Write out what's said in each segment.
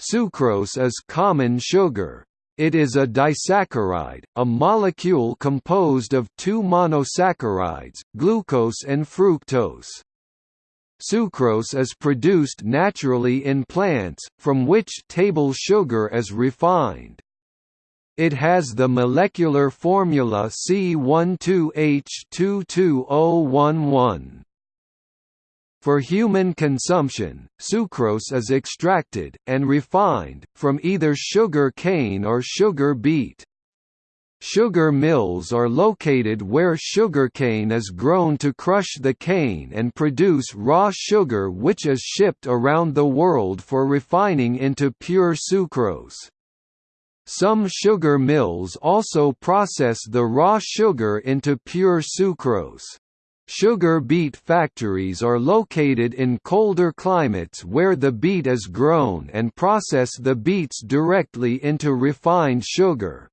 Sucrose is common sugar. It is a disaccharide, a molecule composed of two monosaccharides, glucose and fructose. Sucrose is produced naturally in plants, from which table sugar is refined. It has the molecular formula C12H22O11. For human consumption, sucrose is extracted, and refined, from either sugar cane or sugar beet. Sugar mills are located where sugarcane is grown to crush the cane and produce raw sugar which is shipped around the world for refining into pure sucrose. Some sugar mills also process the raw sugar into pure sucrose. Sugar beet factories are located in colder climates where the beet is grown and process the beets directly into refined sugar.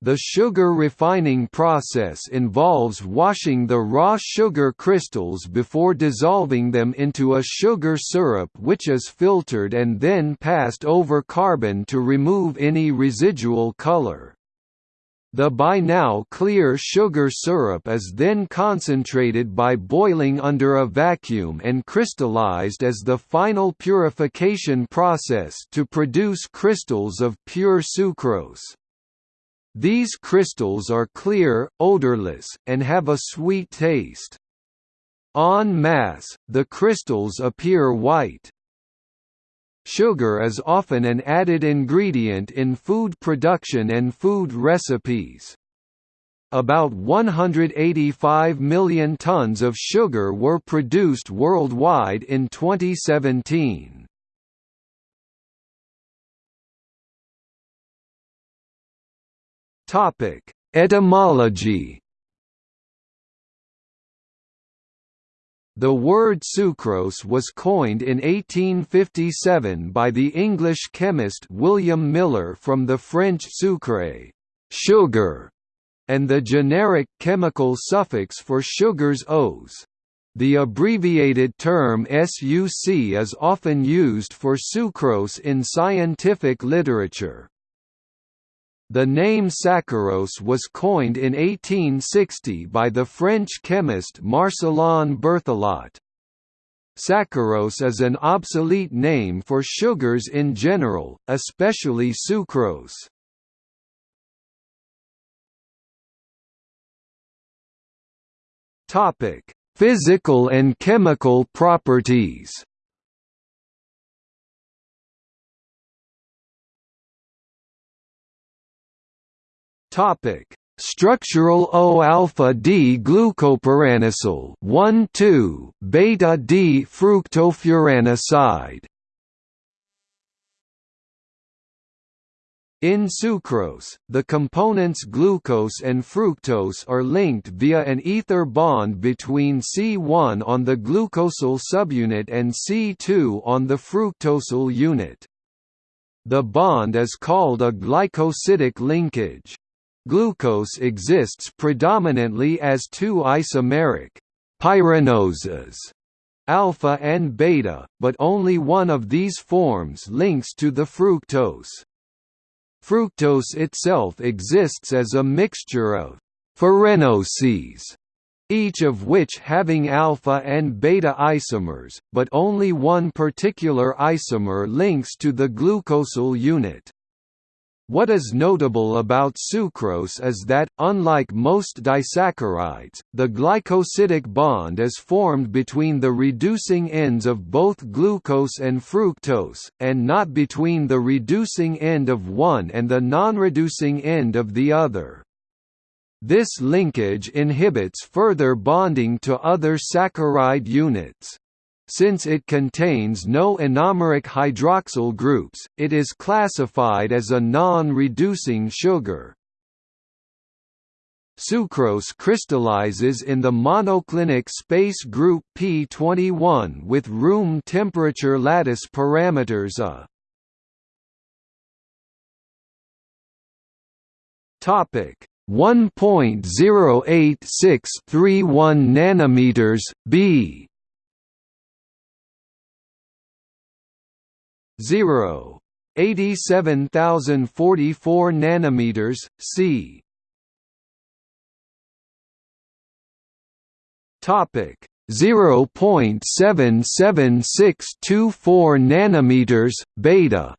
The sugar refining process involves washing the raw sugar crystals before dissolving them into a sugar syrup which is filtered and then passed over carbon to remove any residual color. The by now clear sugar syrup is then concentrated by boiling under a vacuum and crystallized as the final purification process to produce crystals of pure sucrose. These crystals are clear, odorless, and have a sweet taste. En masse, the crystals appear white. Sugar is often an added ingredient in food production and food recipes. About 185 million tons of sugar were produced worldwide in 2017. Topic: Etymology The word sucrose was coined in 1857 by the English chemist William Miller from the French sucre sugar", and the generic chemical suffix for sugars ose. The abbreviated term SUC is often used for sucrose in scientific literature. The name saccharose was coined in 1860 by the French chemist Marcellin Berthelot. Saccharose is an obsolete name for sugars in general, especially sucrose. Topic: Physical and chemical properties. Topic: Structural O-alpha D glucopyranosyl 1,2 beta D fructofuranoside. In sucrose, the components glucose and fructose are linked via an ether bond between C1 on the glucosyl subunit and C2 on the fructosyl unit. The bond is called a glycosidic linkage. Glucose exists predominantly as two isomeric pyranoses alpha and beta, but only one of these forms links to the fructose. Fructose itself exists as a mixture of furanoses, each of which having alpha and beta isomers, but only one particular isomer links to the glucosyl unit. What is notable about sucrose is that, unlike most disaccharides, the glycosidic bond is formed between the reducing ends of both glucose and fructose, and not between the reducing end of one and the non-reducing end of the other. This linkage inhibits further bonding to other saccharide units. Since it contains no anomeric hydroxyl groups, it is classified as a non-reducing sugar. Sucrose crystallizes in the monoclinic space group P21 with room temperature lattice parameters A. Topic 1.08631 nanometers B 0 87044 nanometers, c. Topic. 0.77624 nanometers beta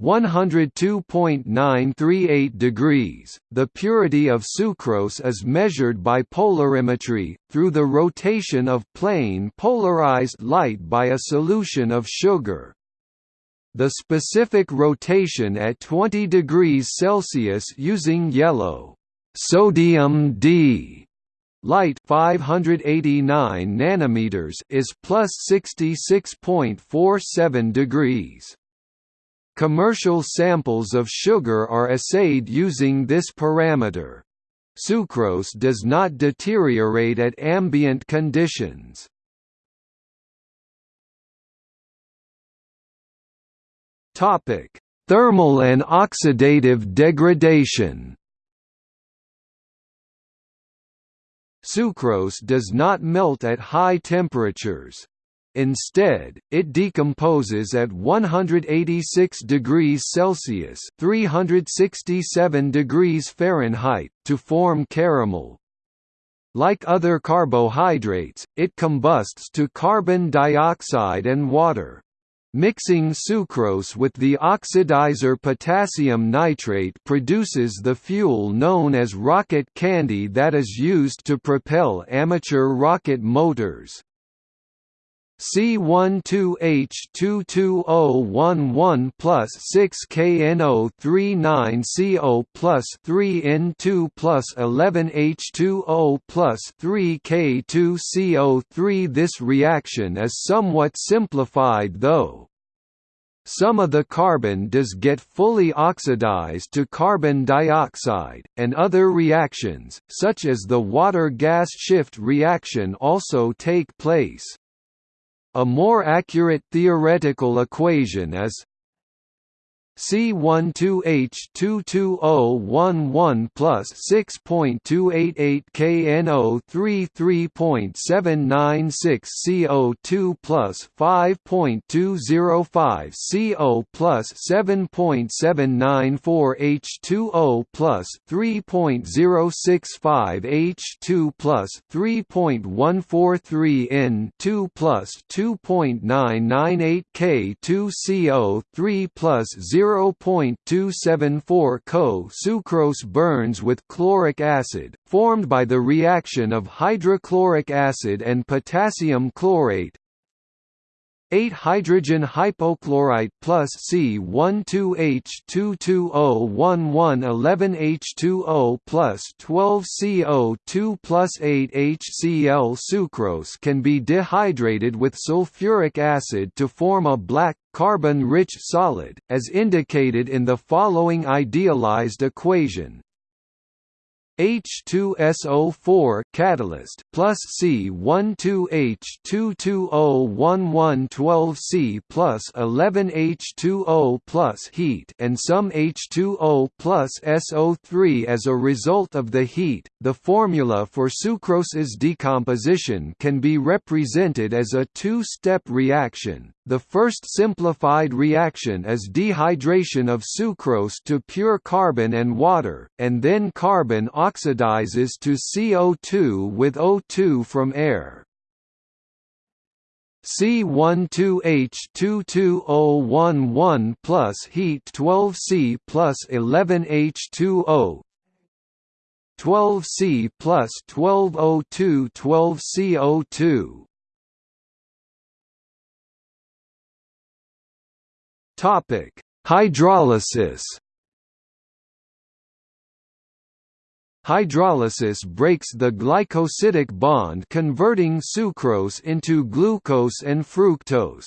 102.938 degrees. The purity of sucrose is measured by polarimetry, through the rotation of plane polarized light by a solution of sugar. The specific rotation at 20 degrees Celsius using yellow sodium D light 589 nanometers is plus 66.47 degrees. Commercial samples of sugar are assayed using this parameter. Sucrose does not deteriorate at ambient conditions. Topic: Thermal and oxidative degradation. Sucrose does not melt at high temperatures. Instead, it decomposes at 186 degrees Celsius (367 degrees Fahrenheit) to form caramel. Like other carbohydrates, it combusts to carbon dioxide and water. Mixing sucrose with the oxidizer potassium nitrate produces the fuel known as rocket candy that is used to propel amateur rocket motors. C12H22O11 plus 6KNO39CO plus 3N2 plus 11H2O plus 3K2CO3 This reaction is somewhat simplified though. Some of the carbon does get fully oxidized to carbon dioxide, and other reactions, such as the water-gas shift reaction also take place. A more accurate theoretical equation is C12H22O11 plus 6.288 KNO33.796 CO2 plus 5.205 CO plus 7.794 H2O plus 3.065 H2 plus 3.143 N2 plus 2.998 K2 CO3 plus 0 0.274 Co sucrose burns with chloric acid, formed by the reaction of hydrochloric acid and potassium chlorate, 8 hydrogen hypochlorite plus C12H22O11 11H2O plus 12 CO2 plus 8 HCl sucrose can be dehydrated with sulfuric acid to form a black, carbon-rich solid, as indicated in the following idealized equation H2SO4 catalyst plus C12H22O1112C plus 11H2O plus heat and some H2O plus SO3 as a result of the heat. The formula for sucrose's decomposition can be represented as a two-step reaction. The first simplified reaction is dehydration of sucrose to pure carbon and water, and then carbon oxidizes to CO2 with O2 from air. C12H22O11 plus heat 12C plus 11H2O 12C plus 12O2 12CO2 Topic: Hydrolysis. Hydrolysis breaks the glycosidic bond converting sucrose into glucose and fructose.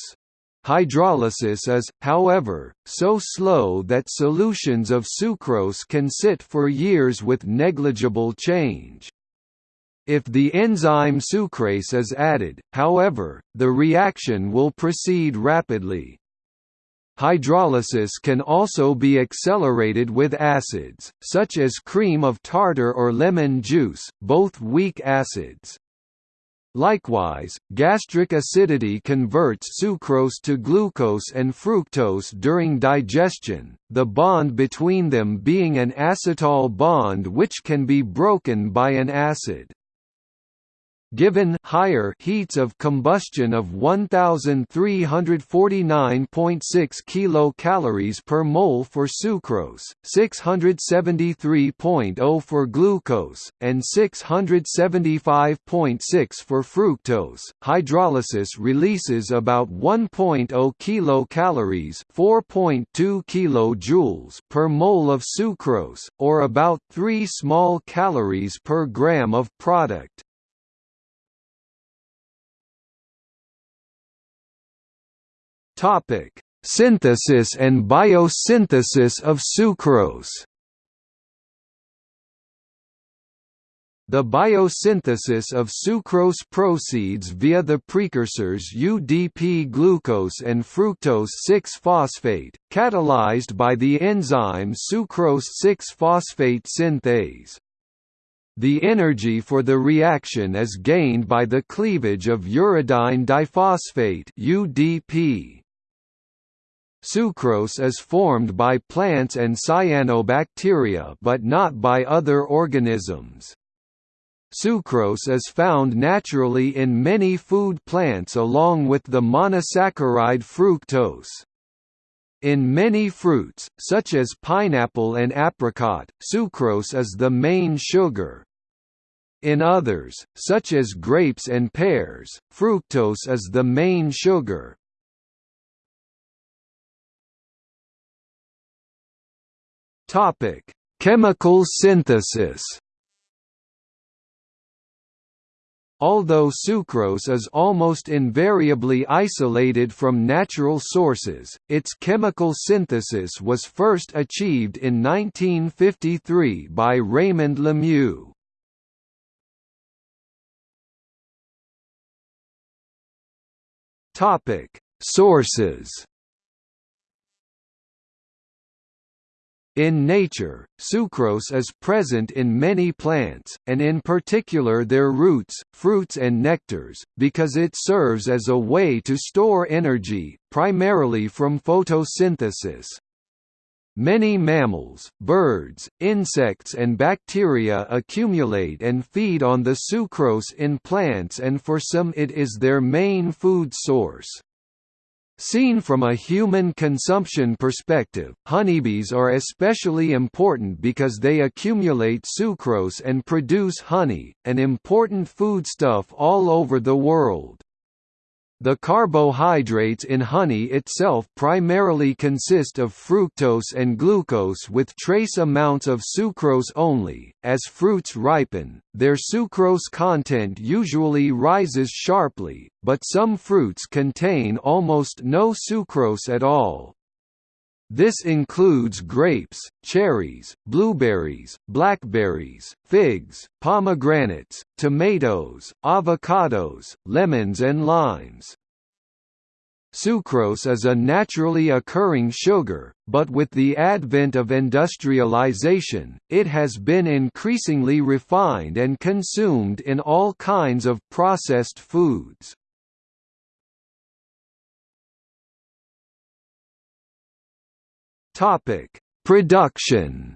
Hydrolysis is, however, so slow that solutions of sucrose can sit for years with negligible change. If the enzyme sucrase is added, however, the reaction will proceed rapidly. Hydrolysis can also be accelerated with acids, such as cream of tartar or lemon juice, both weak acids. Likewise, gastric acidity converts sucrose to glucose and fructose during digestion, the bond between them being an acetal bond which can be broken by an acid. Given higher heats of combustion of 1349.6 kilocalories per mole for sucrose, 673.0 for glucose, and 675.6 for fructose, hydrolysis releases about 1.0 kilocalories, 4.2 kilojoules per mole of sucrose, or about 3 small calories per gram of product. Topic: Synthesis and biosynthesis of sucrose. The biosynthesis of sucrose proceeds via the precursors UDP glucose and fructose 6-phosphate, catalyzed by the enzyme sucrose 6-phosphate synthase. The energy for the reaction is gained by the cleavage of uridine diphosphate UDP. Sucrose is formed by plants and cyanobacteria but not by other organisms. Sucrose is found naturally in many food plants along with the monosaccharide fructose. In many fruits, such as pineapple and apricot, sucrose is the main sugar. In others, such as grapes and pears, fructose is the main sugar. Topic: Chemical synthesis. Although sucrose is almost invariably isolated from natural sources, its chemical synthesis was first achieved in 1953 by Raymond Lemieux. Sources In nature, sucrose is present in many plants, and in particular their roots, fruits and nectars, because it serves as a way to store energy, primarily from photosynthesis. Many mammals, birds, insects and bacteria accumulate and feed on the sucrose in plants and for some it is their main food source. Seen from a human consumption perspective, honeybees are especially important because they accumulate sucrose and produce honey, an important foodstuff all over the world. The carbohydrates in honey itself primarily consist of fructose and glucose with trace amounts of sucrose only. As fruits ripen, their sucrose content usually rises sharply, but some fruits contain almost no sucrose at all. This includes grapes, cherries, blueberries, blackberries, figs, pomegranates, tomatoes, avocados, lemons and limes. Sucrose is a naturally occurring sugar, but with the advent of industrialization, it has been increasingly refined and consumed in all kinds of processed foods. Topic: Production.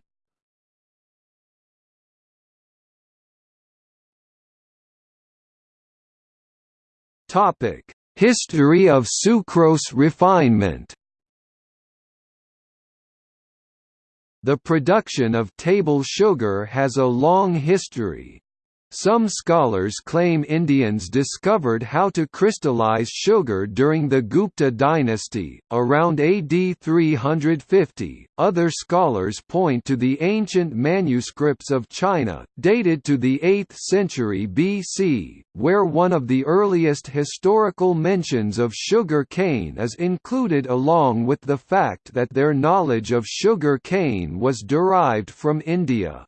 Topic: History of sucrose refinement. The production of table sugar has a long history. Some scholars claim Indians discovered how to crystallize sugar during the Gupta dynasty, around AD 350. Other scholars point to the ancient manuscripts of China, dated to the 8th century BC, where one of the earliest historical mentions of sugar cane is included along with the fact that their knowledge of sugar cane was derived from India.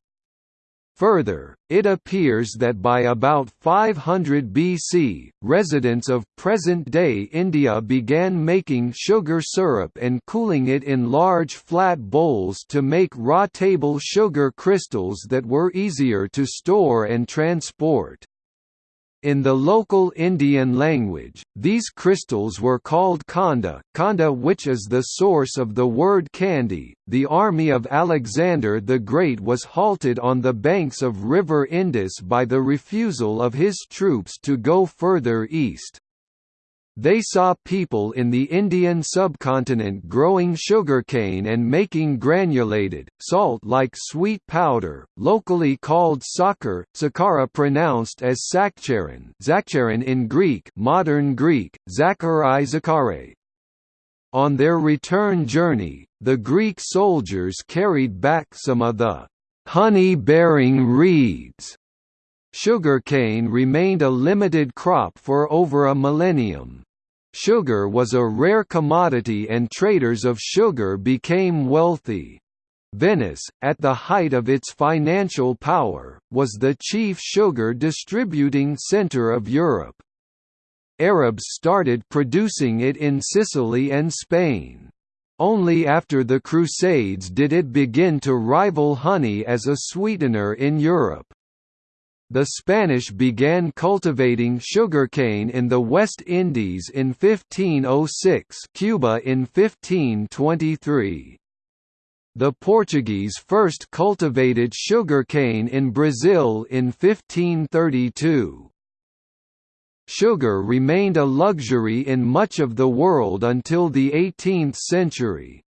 Further, it appears that by about 500 BC, residents of present-day India began making sugar syrup and cooling it in large flat bowls to make raw table sugar crystals that were easier to store and transport. In the local Indian language, these crystals were called khanda, khanda which is the source of the word candy. The army of Alexander the Great was halted on the banks of River Indus by the refusal of his troops to go further east. They saw people in the Indian subcontinent growing sugarcane and making granulated, salt-like sweet powder, locally called sakar, sakara pronounced as sakcharin zakcharin in Greek modern Greek, zakari zakare. On their return journey, the Greek soldiers carried back some of the honey-bearing reeds Sugarcane remained a limited crop for over a millennium. Sugar was a rare commodity and traders of sugar became wealthy. Venice, at the height of its financial power, was the chief sugar distributing centre of Europe. Arabs started producing it in Sicily and Spain. Only after the Crusades did it begin to rival honey as a sweetener in Europe. The Spanish began cultivating sugarcane in the West Indies in 1506 Cuba in 1523. The Portuguese first cultivated sugarcane in Brazil in 1532. Sugar remained a luxury in much of the world until the 18th century.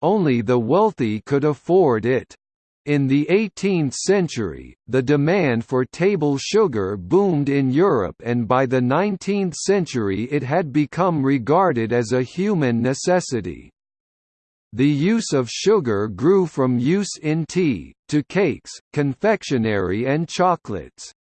Only the wealthy could afford it. In the 18th century, the demand for table sugar boomed in Europe and by the 19th century it had become regarded as a human necessity. The use of sugar grew from use in tea, to cakes, confectionery and chocolates.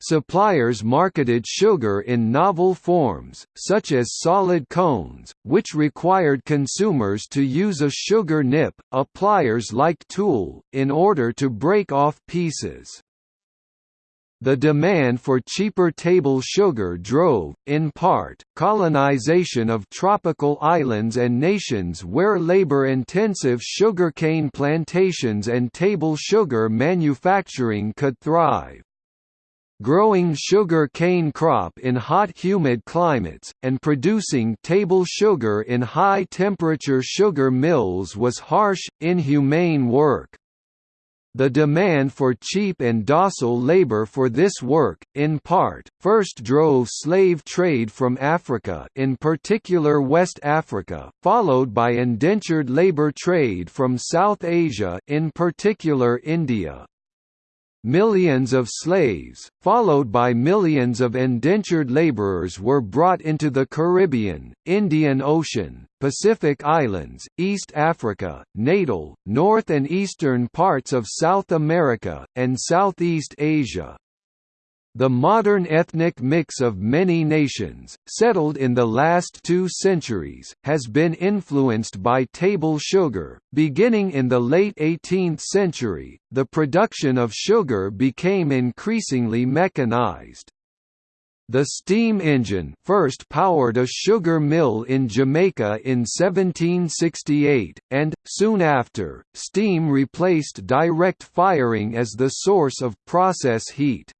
Suppliers marketed sugar in novel forms, such as solid cones, which required consumers to use a sugar nip, a pliers-like tool, in order to break off pieces. The demand for cheaper table sugar drove, in part, colonization of tropical islands and nations where labor-intensive sugarcane plantations and table sugar manufacturing could thrive. Growing sugar cane crop in hot humid climates, and producing table sugar in high-temperature sugar mills was harsh, inhumane work. The demand for cheap and docile labor for this work, in part, first drove slave trade from Africa in particular West Africa, followed by indentured labor trade from South Asia in particular India. Millions of slaves, followed by millions of indentured laborers were brought into the Caribbean, Indian Ocean, Pacific Islands, East Africa, Natal, North and eastern parts of South America, and Southeast Asia. The modern ethnic mix of many nations, settled in the last two centuries, has been influenced by table sugar. Beginning in the late 18th century, the production of sugar became increasingly mechanized. The steam engine first powered a sugar mill in Jamaica in 1768, and, soon after, steam replaced direct firing as the source of process heat.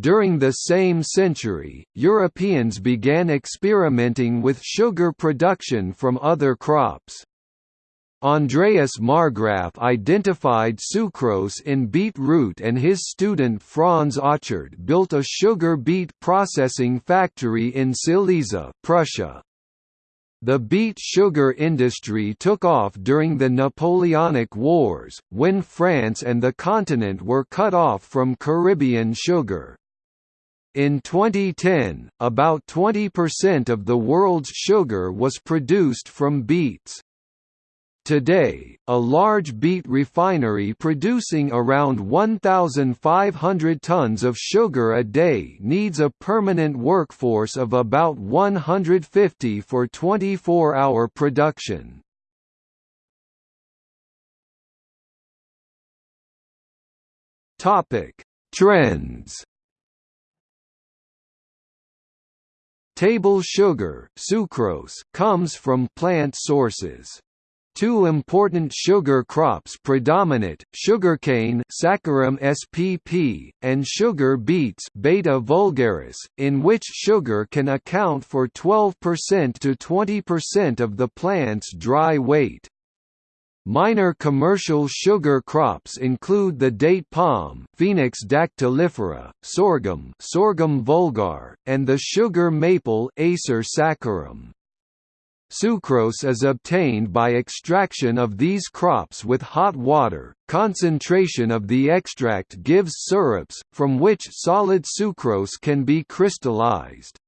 During the same century, Europeans began experimenting with sugar production from other crops. Andreas Marggraf identified sucrose in beet root and his student Franz Achard built a sugar beet processing factory in Silesia, Prussia. The beet sugar industry took off during the Napoleonic Wars, when France and the continent were cut off from Caribbean sugar. In 2010, about 20% of the world's sugar was produced from beets. Today, a large beet refinery producing around 1,500 tons of sugar a day needs a permanent workforce of about 150 for 24-hour production. Trends Table sugar sucrose comes from plant sources. Two important sugar crops predominate, sugarcane Saccharum spp, and sugar beets Beta vulgaris, in which sugar can account for 12% to 20% of the plant's dry weight. Minor commercial sugar crops include the date palm Phoenix dactylifera, sorghum Sorghum vulgar, and the sugar maple Acer saccharum. Sucrose is obtained by extraction of these crops with hot water. Concentration of the extract gives syrups, from which solid sucrose can be crystallized.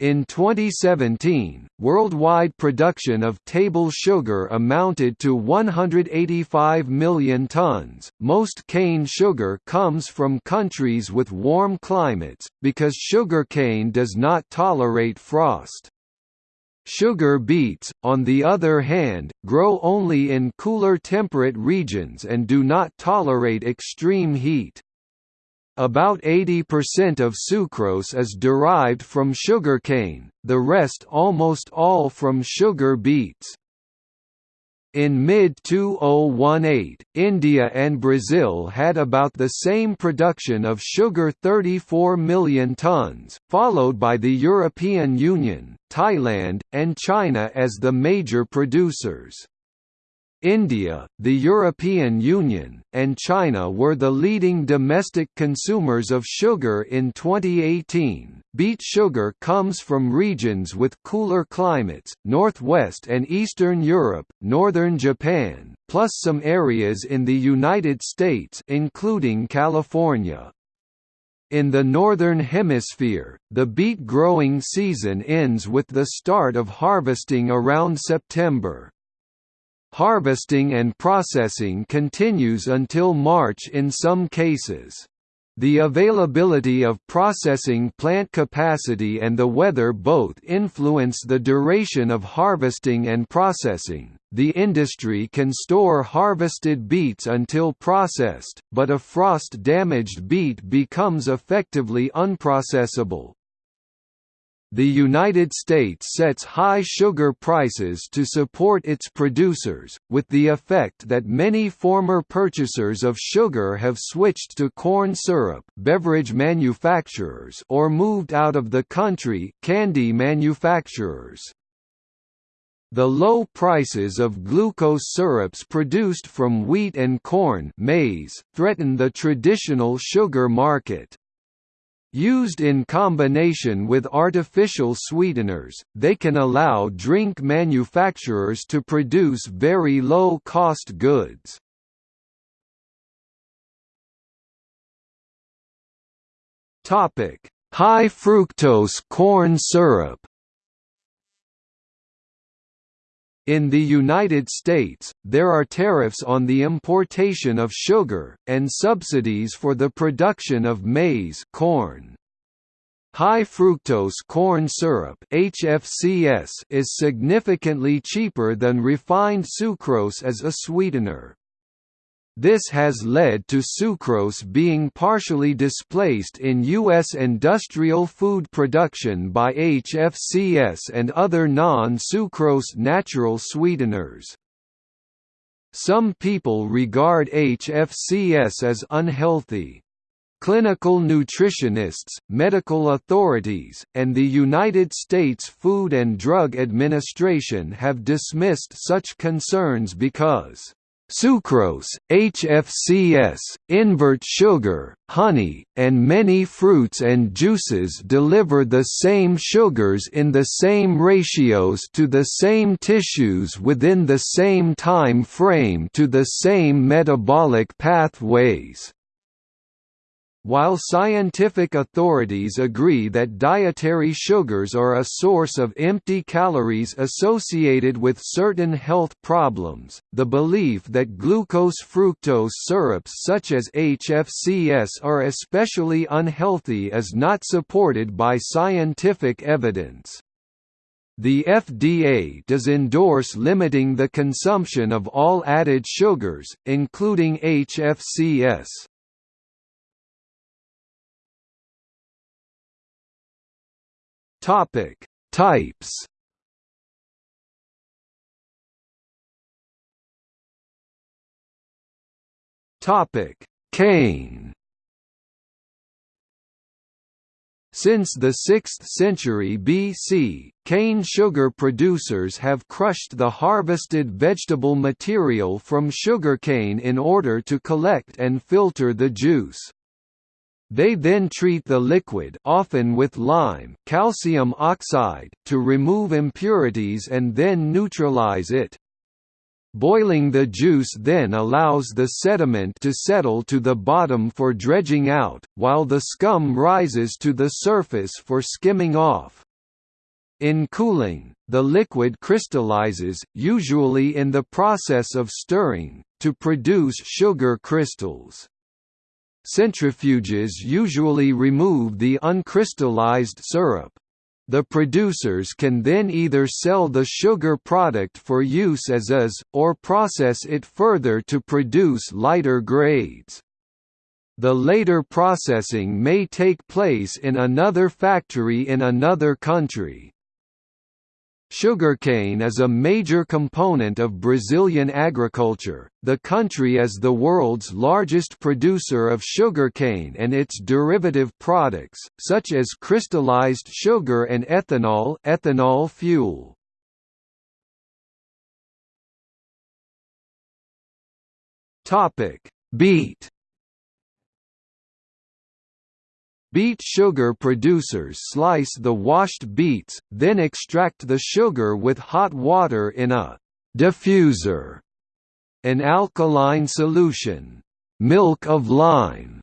In 2017, worldwide production of table sugar amounted to 185 million tons. Most cane sugar comes from countries with warm climates, because sugarcane does not tolerate frost. Sugar beets, on the other hand, grow only in cooler temperate regions and do not tolerate extreme heat. About 80% of sucrose is derived from sugarcane, the rest almost all from sugar beets. In mid-2018, India and Brazil had about the same production of sugar 34 million tons, followed by the European Union, Thailand, and China as the major producers. India, the European Union, and China were the leading domestic consumers of sugar in 2018. Beet sugar comes from regions with cooler climates, northwest and eastern Europe, northern Japan, plus some areas in the United States including California. In the Northern Hemisphere, the beet growing season ends with the start of harvesting around September. Harvesting and processing continues until March in some cases. The availability of processing plant capacity and the weather both influence the duration of harvesting and processing. The industry can store harvested beets until processed, but a frost damaged beet becomes effectively unprocessable. The United States sets high sugar prices to support its producers, with the effect that many former purchasers of sugar have switched to corn syrup beverage manufacturers or moved out of the country candy manufacturers. The low prices of glucose syrups produced from wheat and corn maize, threaten the traditional sugar market. Used in combination with artificial sweeteners, they can allow drink manufacturers to produce very low-cost goods. High fructose corn syrup In the United States, there are tariffs on the importation of sugar, and subsidies for the production of maize corn. High fructose corn syrup HFCS is significantly cheaper than refined sucrose as a sweetener. This has led to sucrose being partially displaced in U.S. industrial food production by HFCS and other non-sucrose natural sweeteners. Some people regard HFCS as unhealthy. Clinical nutritionists, medical authorities, and the United States Food and Drug Administration have dismissed such concerns because Sucrose, HFCS, invert sugar, honey, and many fruits and juices deliver the same sugars in the same ratios to the same tissues within the same time frame to the same metabolic pathways. While scientific authorities agree that dietary sugars are a source of empty calories associated with certain health problems, the belief that glucose-fructose syrups such as HFCS are especially unhealthy is not supported by scientific evidence. The FDA does endorse limiting the consumption of all added sugars, including HFCS. Topic: Types. Topic: Cane. Since the 6th century BC, cane sugar producers have crushed the harvested vegetable material from sugarcane in order to collect and filter the juice. They then treat the liquid often with lime calcium oxide to remove impurities and then neutralize it. Boiling the juice then allows the sediment to settle to the bottom for dredging out, while the scum rises to the surface for skimming off. In cooling, the liquid crystallizes, usually in the process of stirring, to produce sugar crystals. Centrifuges usually remove the uncrystallized syrup. The producers can then either sell the sugar product for use as is, or process it further to produce lighter grades. The later processing may take place in another factory in another country. Sugarcane is a major component of Brazilian agriculture. The country is the world's largest producer of sugarcane and its derivative products, such as crystallized sugar and ethanol, ethanol fuel. Topic: Beet Beet sugar producers slice the washed beets, then extract the sugar with hot water in a diffuser, an alkaline solution, milk of lime,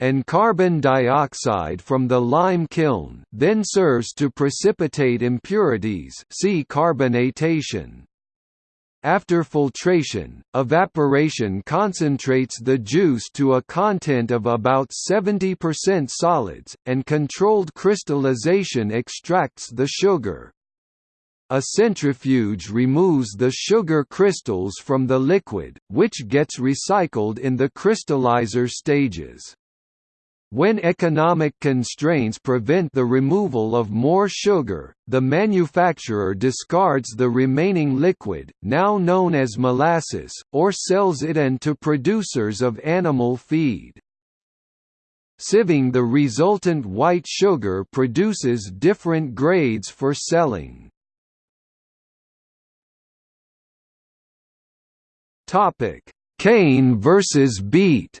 and carbon dioxide from the lime kiln, then serves to precipitate impurities see carbonatation. After filtration, evaporation concentrates the juice to a content of about 70% solids, and controlled crystallization extracts the sugar. A centrifuge removes the sugar crystals from the liquid, which gets recycled in the crystallizer stages. When economic constraints prevent the removal of more sugar, the manufacturer discards the remaining liquid, now known as molasses, or sells it and to producers of animal feed. Sieving the resultant white sugar produces different grades for selling. Cane versus beet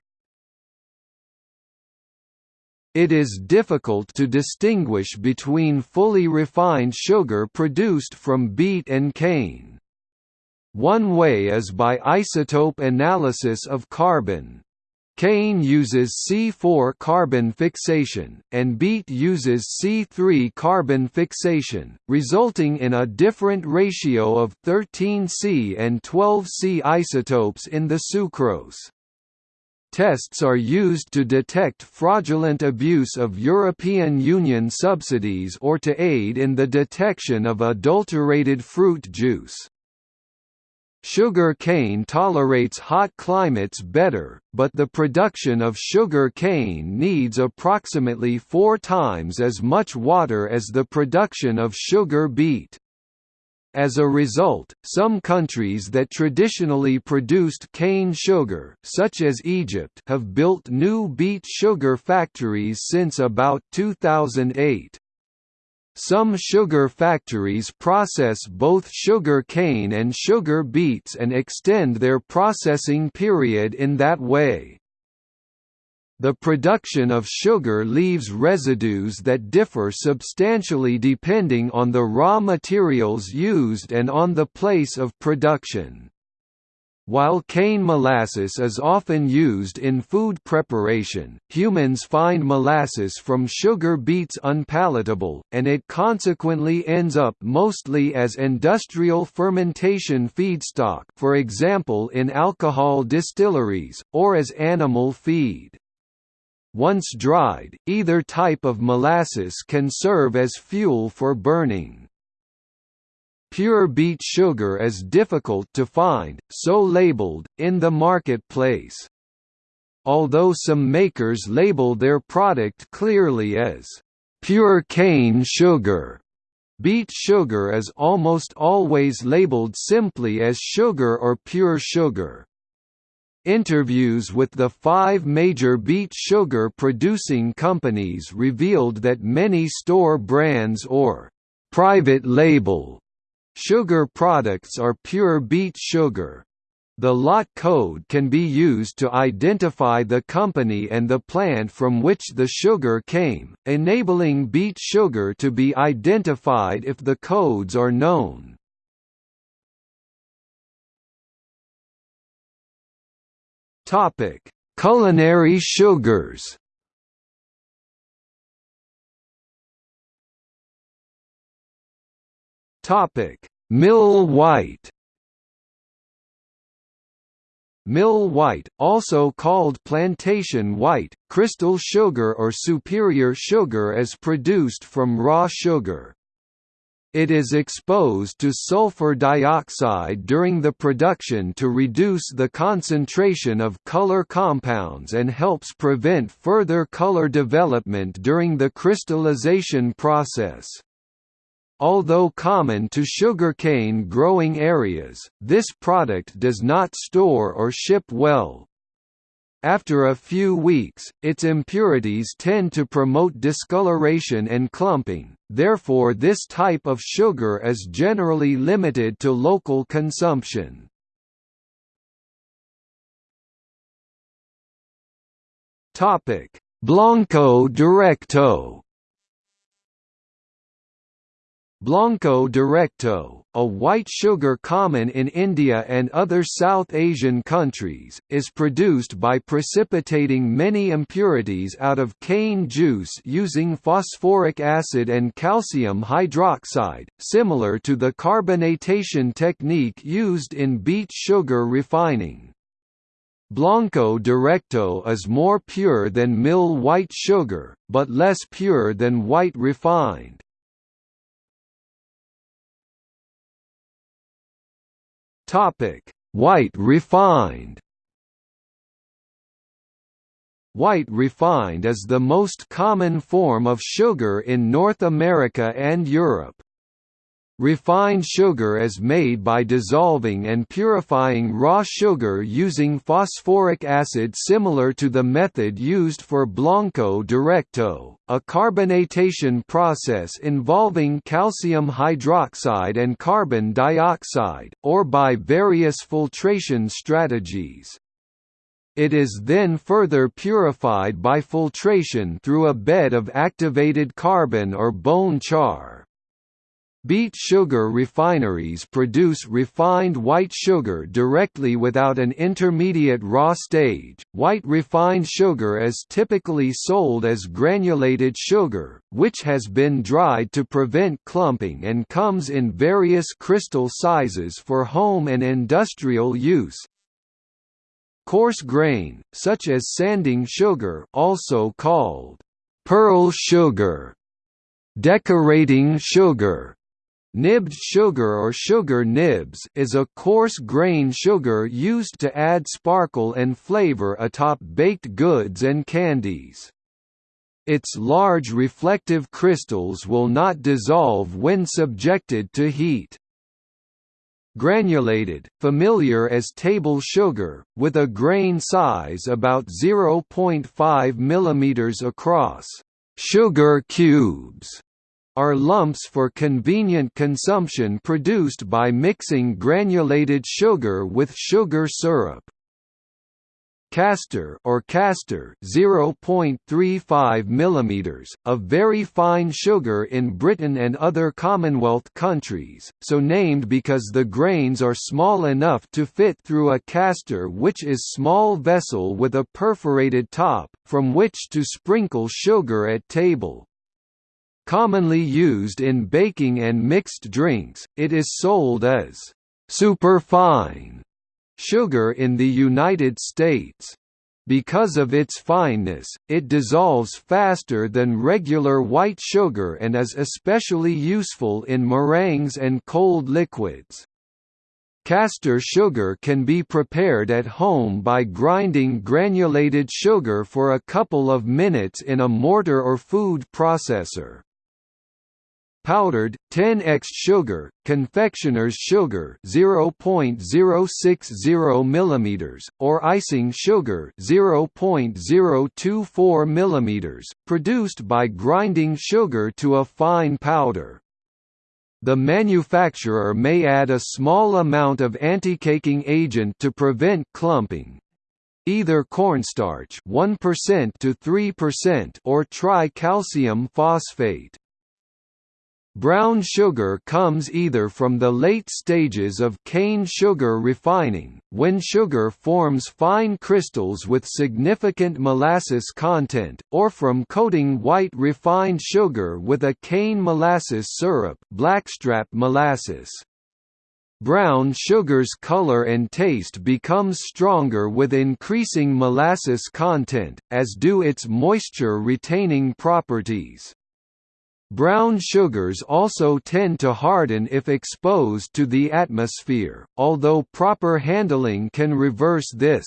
it is difficult to distinguish between fully refined sugar produced from beet and cane. One way is by isotope analysis of carbon. Cane uses C4 carbon fixation, and beet uses C3 carbon fixation, resulting in a different ratio of 13C and 12C isotopes in the sucrose. Tests are used to detect fraudulent abuse of European Union subsidies or to aid in the detection of adulterated fruit juice. Sugar cane tolerates hot climates better, but the production of sugar cane needs approximately four times as much water as the production of sugar beet. As a result, some countries that traditionally produced cane sugar such as Egypt have built new beet sugar factories since about 2008. Some sugar factories process both sugar cane and sugar beets and extend their processing period in that way. The production of sugar leaves residues that differ substantially depending on the raw materials used and on the place of production. While cane molasses is often used in food preparation, humans find molasses from sugar beets unpalatable, and it consequently ends up mostly as industrial fermentation feedstock for example in alcohol distilleries, or as animal feed. Once dried, either type of molasses can serve as fuel for burning. Pure beet sugar is difficult to find, so labeled, in the marketplace. Although some makers label their product clearly as pure cane sugar, beet sugar is almost always labeled simply as sugar or pure sugar. Interviews with the five major beet sugar producing companies revealed that many store brands or private label sugar products are pure beet sugar. The lot code can be used to identify the company and the plant from which the sugar came, enabling beet sugar to be identified if the codes are known. Topic: Culinary sugars. Topic: Mill white. Mill white, also called plantation white, crystal sugar or superior sugar is produced from raw sugar. It is exposed to sulfur dioxide during the production to reduce the concentration of color compounds and helps prevent further color development during the crystallization process. Although common to sugarcane growing areas, this product does not store or ship well. After a few weeks, its impurities tend to promote discoloration and clumping, therefore this type of sugar is generally limited to local consumption. Blanco Directo Blanco Directo, a white sugar common in India and other South Asian countries, is produced by precipitating many impurities out of cane juice using phosphoric acid and calcium hydroxide, similar to the carbonatation technique used in beet sugar refining. Blanco Directo is more pure than mill white sugar, but less pure than white refined. White refined. White refined is the most common form of sugar in North America and Europe. Refined sugar is made by dissolving and purifying raw sugar using phosphoric acid similar to the method used for Blanco Directo, a carbonatation process involving calcium hydroxide and carbon dioxide, or by various filtration strategies. It is then further purified by filtration through a bed of activated carbon or bone char. Beet sugar refineries produce refined white sugar directly without an intermediate raw stage. White refined sugar is typically sold as granulated sugar, which has been dried to prevent clumping and comes in various crystal sizes for home and industrial use. Coarse grain, such as sanding sugar, also called pearl sugar, decorating sugar, Nibbed sugar or sugar nibs is a coarse grain sugar used to add sparkle and flavor atop baked goods and candies. Its large reflective crystals will not dissolve when subjected to heat. Granulated, familiar as table sugar, with a grain size about 0.5 mm across. Sugar cubes are lumps for convenient consumption produced by mixing granulated sugar with sugar syrup. Castor or castor 0.35 mm, a very fine sugar in Britain and other Commonwealth countries, so named because the grains are small enough to fit through a castor which is small vessel with a perforated top, from which to sprinkle sugar at table. Commonly used in baking and mixed drinks, it is sold as superfine sugar in the United States. Because of its fineness, it dissolves faster than regular white sugar and is especially useful in meringues and cold liquids. Castor sugar can be prepared at home by grinding granulated sugar for a couple of minutes in a mortar or food processor. Powdered 10x sugar, confectioner's sugar 0.060 mm, or icing sugar 0.024 mm, produced by grinding sugar to a fine powder. The manufacturer may add a small amount of anti-caking agent to prevent clumping, either cornstarch 1% to 3% or tricalcium phosphate. Brown sugar comes either from the late stages of cane sugar refining, when sugar forms fine crystals with significant molasses content, or from coating white refined sugar with a cane molasses syrup blackstrap molasses. Brown sugar's color and taste becomes stronger with increasing molasses content, as do its moisture-retaining properties. Brown sugars also tend to harden if exposed to the atmosphere, although proper handling can reverse this.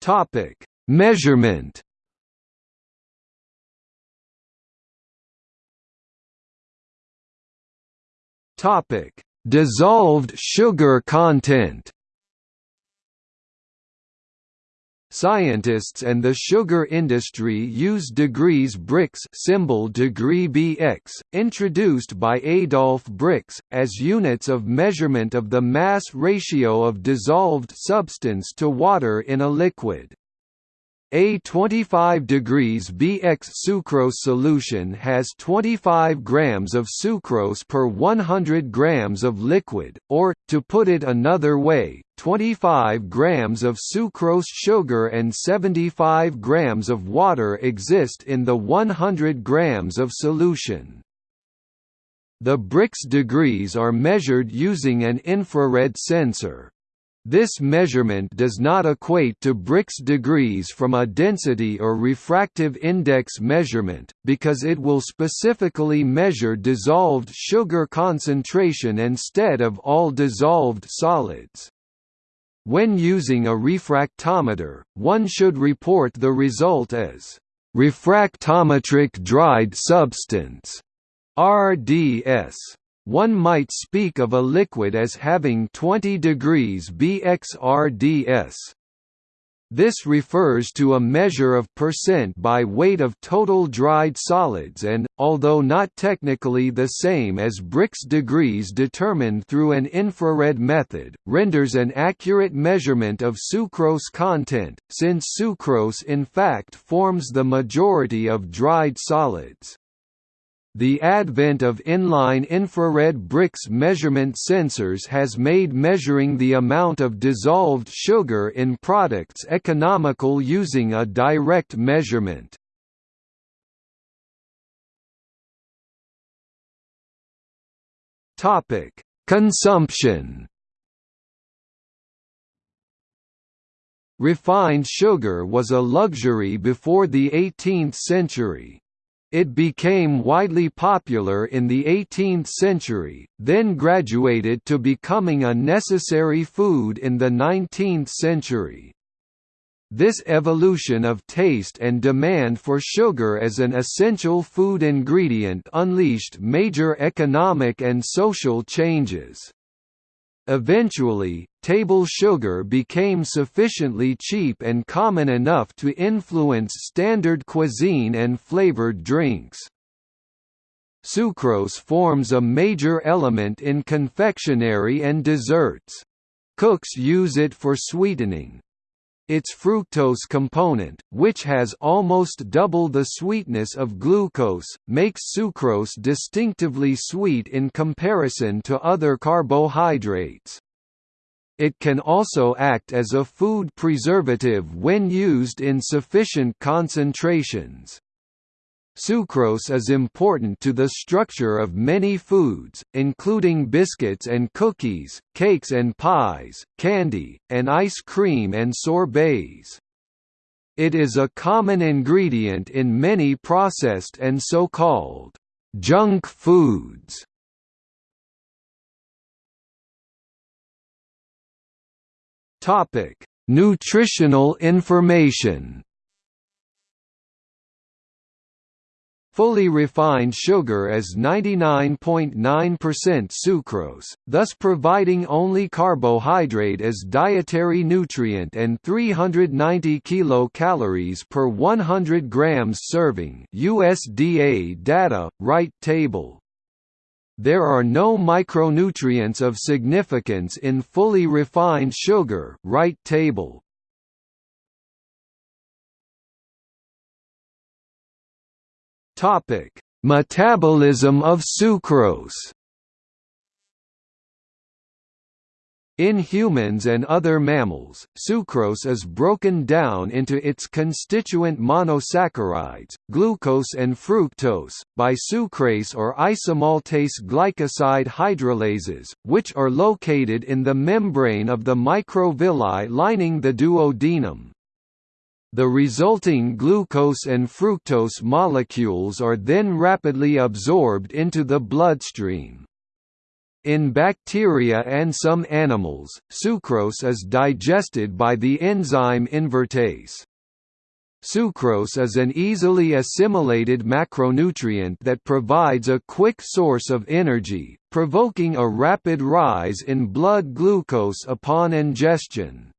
Topic: Measurement. Topic: Dissolved sugar content. Scientists and the sugar industry use degrees Brix symbol degree BX, introduced by Adolf Brix, as units of measurement of the mass ratio of dissolved substance to water in a liquid. A 25 degrees Bx sucrose solution has 25 grams of sucrose per 100 grams of liquid, or, to put it another way, 25 grams of sucrose sugar and 75 grams of water exist in the 100 grams of solution. The Brix degrees are measured using an infrared sensor. This measurement does not equate to Brix degrees from a density or refractive index measurement, because it will specifically measure dissolved sugar concentration instead of all dissolved solids. When using a refractometer, one should report the result as refractometric dried substance RDS. One might speak of a liquid as having 20 degrees BXRDS. This refers to a measure of percent by weight of total dried solids and, although not technically the same as Brix degrees determined through an infrared method, renders an accurate measurement of sucrose content, since sucrose in fact forms the majority of dried solids. The advent of inline infrared Brix measurement sensors has made measuring the amount of dissolved sugar in products economical using a direct measurement. Consumption Refined sugar was a luxury before the 18th century. It became widely popular in the 18th century, then graduated to becoming a necessary food in the 19th century. This evolution of taste and demand for sugar as an essential food ingredient unleashed major economic and social changes. Eventually, table sugar became sufficiently cheap and common enough to influence standard cuisine and flavored drinks. Sucrose forms a major element in confectionery and desserts. Cooks use it for sweetening, its fructose component, which has almost double the sweetness of glucose, makes sucrose distinctively sweet in comparison to other carbohydrates. It can also act as a food preservative when used in sufficient concentrations. Sucrose is important to the structure of many foods, including biscuits and cookies, cakes and pies, candy, and ice cream and sorbets. It is a common ingredient in many processed and so-called junk foods. Topic: Nutritional information. Fully refined sugar as 99.9% .9 sucrose, thus providing only carbohydrate as dietary nutrient and 390 kilocalories per 100 grams serving USDA data, right table. There are no micronutrients of significance in fully refined sugar right table. Topic: Metabolism of sucrose. In humans and other mammals, sucrose is broken down into its constituent monosaccharides, glucose and fructose, by sucrase or isomaltase glycoside hydrolases, which are located in the membrane of the microvilli lining the duodenum. The resulting glucose and fructose molecules are then rapidly absorbed into the bloodstream. In bacteria and some animals, sucrose is digested by the enzyme invertase. Sucrose is an easily assimilated macronutrient that provides a quick source of energy, provoking a rapid rise in blood glucose upon ingestion.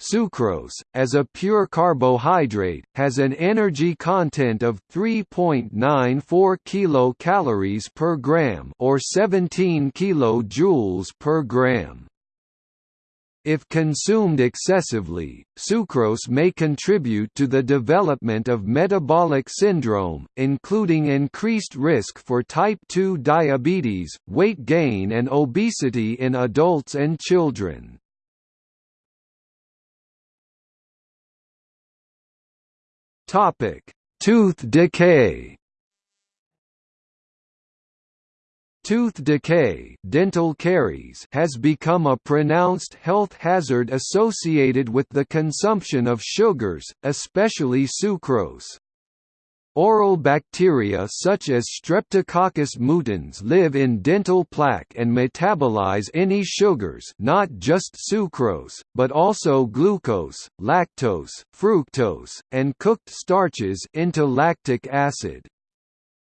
Sucrose, as a pure carbohydrate, has an energy content of 3.94 kilocalories per gram or 17 kilojoules per gram. If consumed excessively, sucrose may contribute to the development of metabolic syndrome, including increased risk for type 2 diabetes, weight gain and obesity in adults and children. Topic: Tooth decay. Tooth decay dental caries has become a pronounced health hazard associated with the consumption of sugars, especially sucrose. Oral bacteria such as Streptococcus mutans live in dental plaque and metabolize any sugars not just sucrose, but also glucose, lactose, fructose, and cooked starches into lactic acid.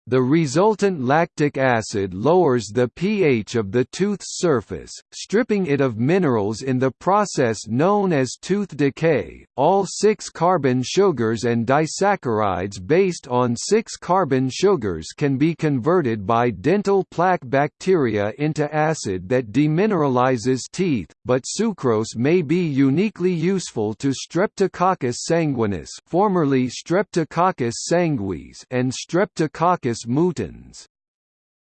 The resultant lactic acid lowers the pH of the tooth's surface, stripping it of minerals in the process known as tooth decay. All 6-carbon sugars and disaccharides based on 6-carbon sugars can be converted by dental plaque bacteria into acid that demineralizes teeth, but sucrose may be uniquely useful to Streptococcus sanguinis, formerly Streptococcus sanguis, and Streptococcus mutans.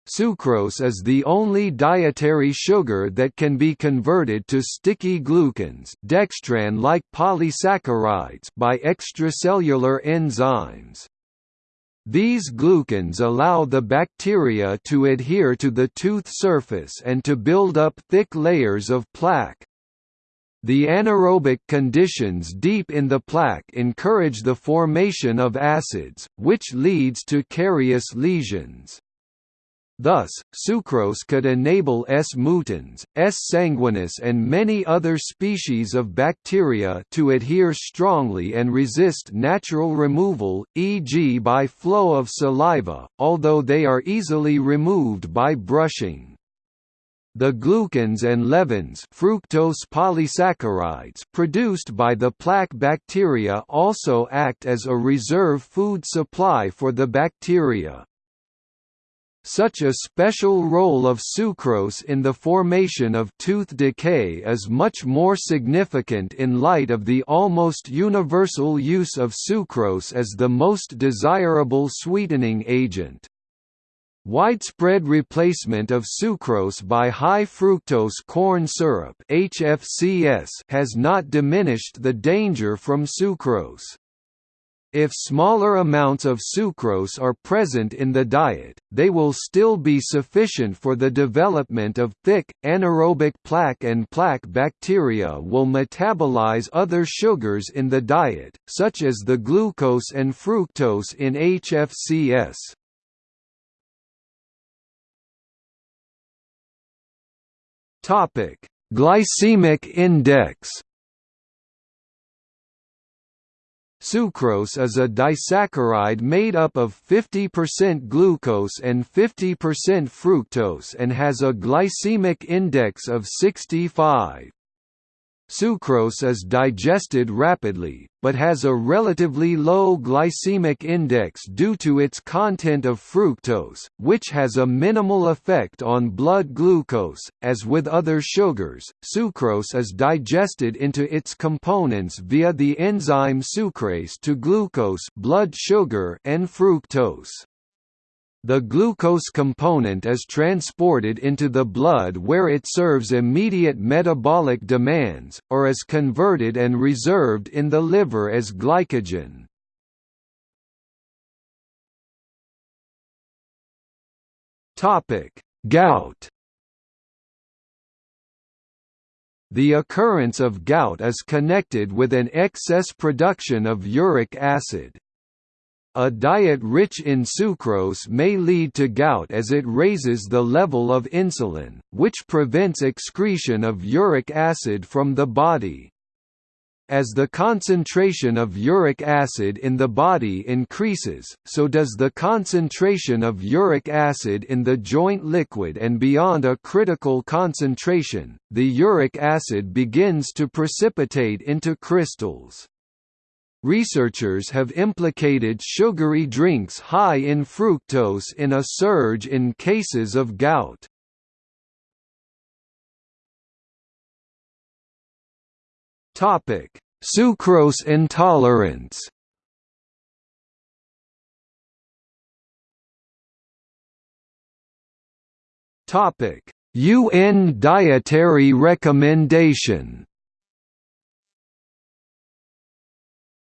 Sucrose is the only dietary sugar that can be converted to sticky glucans dextran-like polysaccharides by extracellular enzymes. These glucans allow the bacteria to adhere to the tooth surface and to build up thick layers of plaque. The anaerobic conditions deep in the plaque encourage the formation of acids, which leads to carious lesions. Thus, sucrose could enable S. mutans, S. sanguinis and many other species of bacteria to adhere strongly and resist natural removal, e.g. by flow of saliva, although they are easily removed by brushing. The glucans and levans fructose polysaccharides produced by the plaque bacteria also act as a reserve food supply for the bacteria. Such a special role of sucrose in the formation of tooth decay is much more significant in light of the almost universal use of sucrose as the most desirable sweetening agent. Widespread replacement of sucrose by high-fructose corn syrup HFCS has not diminished the danger from sucrose. If smaller amounts of sucrose are present in the diet, they will still be sufficient for the development of thick, anaerobic plaque and plaque bacteria will metabolize other sugars in the diet, such as the glucose and fructose in HFCS. Topic: Glycemic index. Sucrose is a disaccharide made up of 50% glucose and 50% fructose and has a glycemic index of 65. Sucrose is digested rapidly, but has a relatively low glycemic index due to its content of fructose, which has a minimal effect on blood glucose. As with other sugars, sucrose is digested into its components via the enzyme sucrase to glucose, blood sugar, and fructose. The glucose component is transported into the blood where it serves immediate metabolic demands, or is converted and reserved in the liver as glycogen. Gout The occurrence of gout is connected with an excess production of uric acid. A diet rich in sucrose may lead to gout as it raises the level of insulin, which prevents excretion of uric acid from the body. As the concentration of uric acid in the body increases, so does the concentration of uric acid in the joint liquid and beyond a critical concentration, the uric acid begins to precipitate into crystals. Researchers have implicated sugary drinks high in fructose in a surge in cases of gout. Topic: Sucrose intolerance. Topic: UN dietary recommendation.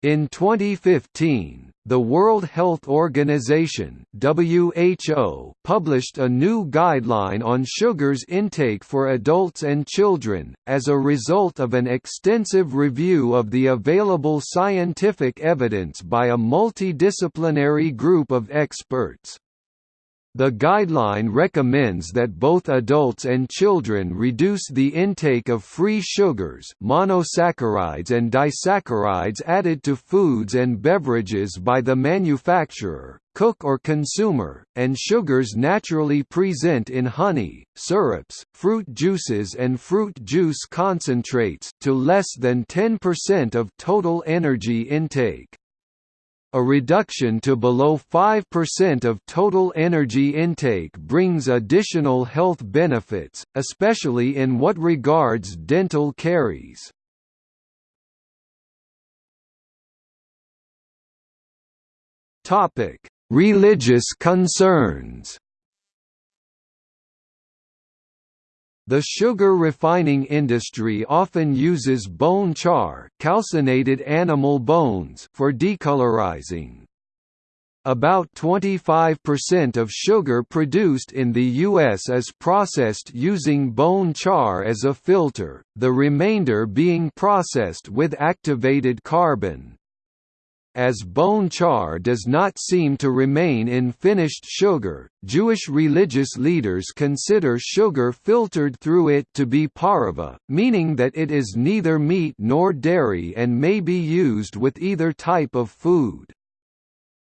In 2015, the World Health Organization (WHO) published a new guideline on sugars intake for adults and children as a result of an extensive review of the available scientific evidence by a multidisciplinary group of experts. The guideline recommends that both adults and children reduce the intake of free sugars monosaccharides and disaccharides added to foods and beverages by the manufacturer, cook or consumer, and sugars naturally present in honey, syrups, fruit juices and fruit juice concentrates to less than 10% of total energy intake a reduction to below 5% of total energy intake brings additional health benefits, especially in what regards dental caries. Religious concerns The sugar refining industry often uses bone char calcinated animal bones for decolorizing. About 25% of sugar produced in the U.S. is processed using bone char as a filter, the remainder being processed with activated carbon. As bone char does not seem to remain in finished sugar, Jewish religious leaders consider sugar filtered through it to be pareve, meaning that it is neither meat nor dairy and may be used with either type of food.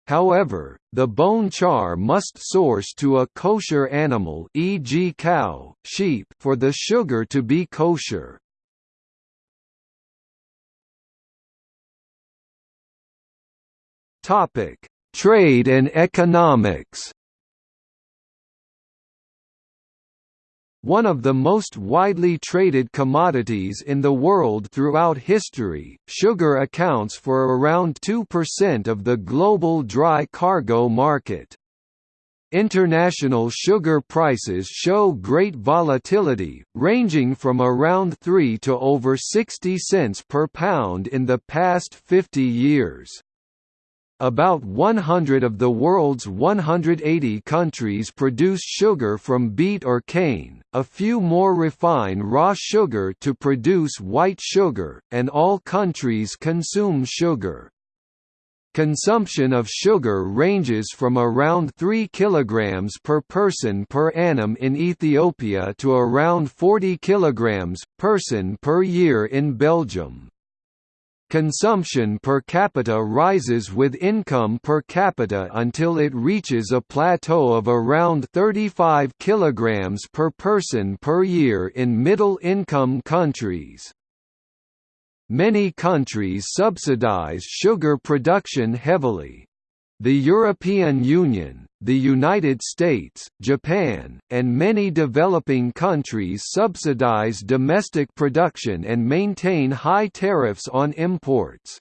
However, the bone char must source to a kosher animal e.g. cow, sheep for the sugar to be kosher. Topic: Trade and economics. One of the most widely traded commodities in the world throughout history, sugar accounts for around 2% of the global dry cargo market. International sugar prices show great volatility, ranging from around 3 to over 60 cents per pound in the past 50 years. About 100 of the world's 180 countries produce sugar from beet or cane, a few more refine raw sugar to produce white sugar, and all countries consume sugar. Consumption of sugar ranges from around 3 kg per person per annum in Ethiopia to around 40 kg person per year in Belgium. Consumption per capita rises with income per capita until it reaches a plateau of around 35 kilograms per person per year in middle-income countries. Many countries subsidize sugar production heavily. The European Union, the United States, Japan, and many developing countries subsidize domestic production and maintain high tariffs on imports.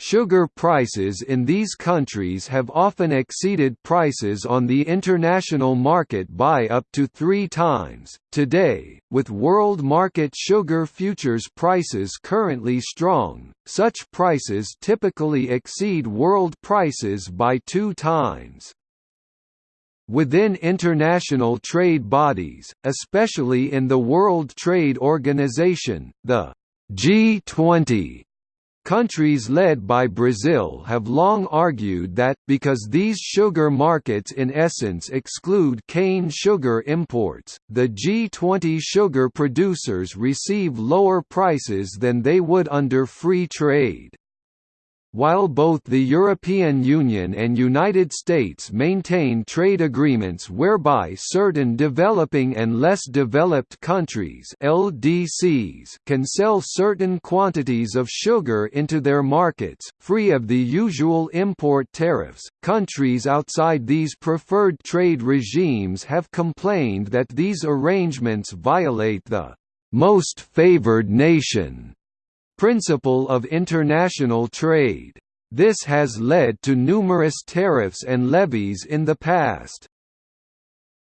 Sugar prices in these countries have often exceeded prices on the international market by up to three times. Today, with world market sugar futures prices currently strong, such prices typically exceed world prices by two times. Within international trade bodies, especially in the World Trade Organization, the G20 Countries led by Brazil have long argued that, because these sugar markets in essence exclude cane sugar imports, the G20 sugar producers receive lower prices than they would under free trade. While both the European Union and United States maintain trade agreements whereby certain developing and less developed countries LDCs can sell certain quantities of sugar into their markets, free of the usual import tariffs, countries outside these preferred trade regimes have complained that these arrangements violate the most favored nation principle of international trade. This has led to numerous tariffs and levies in the past.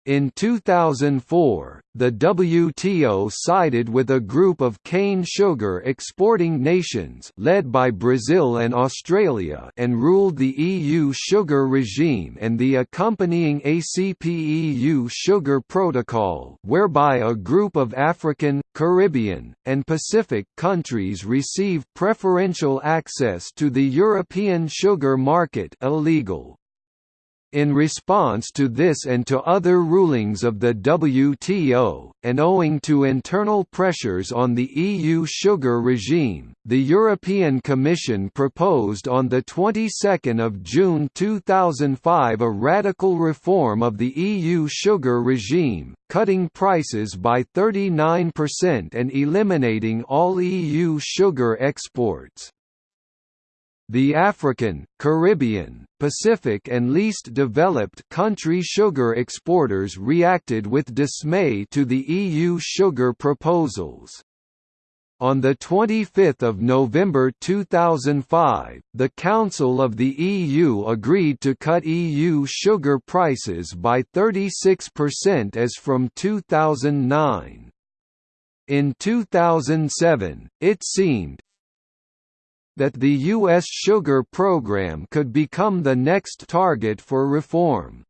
In 2004, the WTO sided with a group of cane sugar exporting nations led by Brazil and Australia and ruled the EU sugar regime and the accompanying ACP-EU sugar protocol whereby a group of African, Caribbean, and Pacific countries receive preferential access to the European sugar market illegal. In response to this and to other rulings of the WTO, and owing to internal pressures on the EU sugar regime, the European Commission proposed on the 22nd of June 2005 a radical reform of the EU sugar regime, cutting prices by 39% and eliminating all EU sugar exports. The African, Caribbean, Pacific and least developed country sugar exporters reacted with dismay to the EU sugar proposals. On 25 November 2005, the Council of the EU agreed to cut EU sugar prices by 36% as from 2009. In 2007, it seemed, that the U.S. sugar program could become the next target for reform.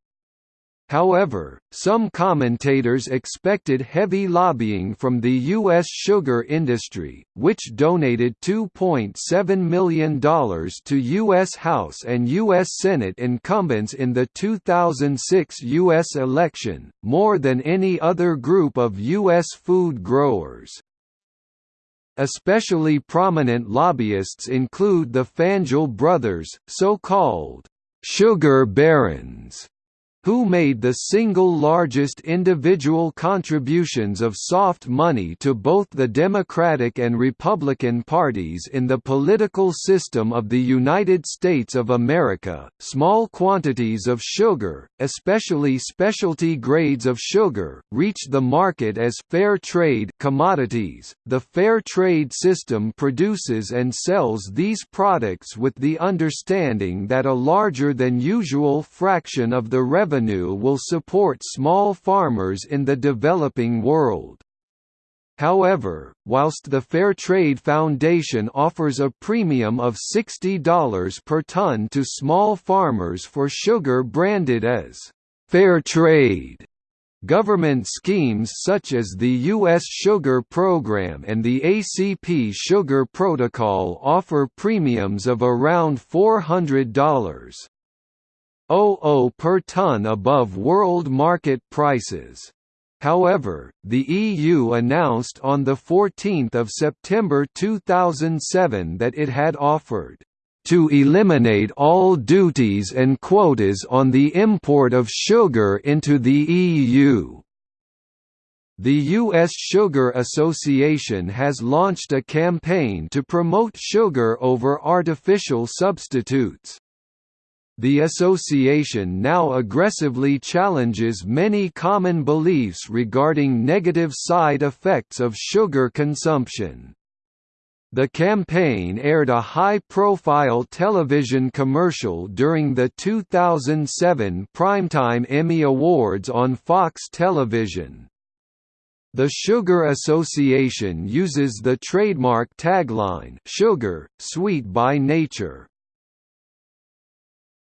However, some commentators expected heavy lobbying from the U.S. sugar industry, which donated $2.7 million to U.S. House and U.S. Senate incumbents in the 2006 U.S. election, more than any other group of U.S. food growers. Especially prominent lobbyists include the Fanjul brothers, so-called «sugar barons», who made the single largest individual contributions of soft money to both the Democratic and Republican parties in the political system of the United States of America. Small quantities of sugar, especially specialty grades of sugar, reach the market as fair trade commodities. The fair trade system produces and sells these products with the understanding that a larger than usual fraction of the revenue revenue will support small farmers in the developing world. However, whilst the Fair Trade Foundation offers a premium of $60 per ton to small farmers for sugar branded as fair trade, Government schemes such as the U.S. Sugar Program and the ACP Sugar Protocol offer premiums of around $400. 0 per ton above world market prices. However, the EU announced on 14 September 2007 that it had offered to eliminate all duties and quotas on the import of sugar into the EU. The U.S. Sugar Association has launched a campaign to promote sugar over artificial substitutes. The association now aggressively challenges many common beliefs regarding negative side effects of sugar consumption. The campaign aired a high-profile television commercial during the 2007 Primetime Emmy Awards on Fox Television. The Sugar Association uses the trademark tagline Sugar, sweet by nature.